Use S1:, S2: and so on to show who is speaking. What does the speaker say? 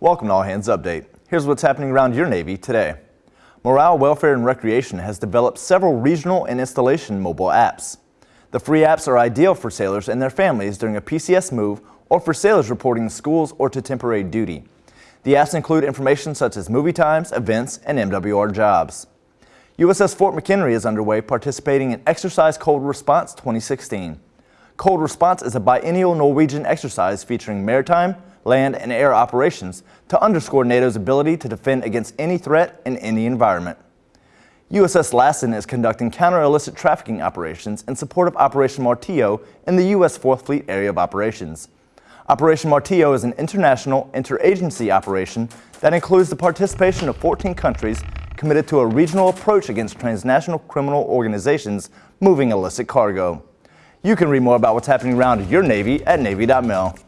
S1: Welcome to All Hands Update. Here's what's happening around your Navy today. Morale, Welfare, and Recreation has developed several regional and installation mobile apps. The free apps are ideal for sailors and their families during a PCS move or for sailors reporting to schools or to temporary duty. The apps include information such as movie times, events, and MWR jobs. USS Fort McHenry is underway participating in Exercise Cold Response 2016. Cold Response is a biennial Norwegian exercise featuring maritime, land, and air operations to underscore NATO's ability to defend against any threat in any environment. USS Lassen is conducting counter-illicit trafficking operations in support of Operation Martillo in the U.S. 4th Fleet Area of Operations. Operation Martillo is an international interagency operation that includes the participation of 14 countries committed to a regional approach against transnational criminal organizations moving illicit cargo. You can read more about what's happening around your Navy at Navy.mil.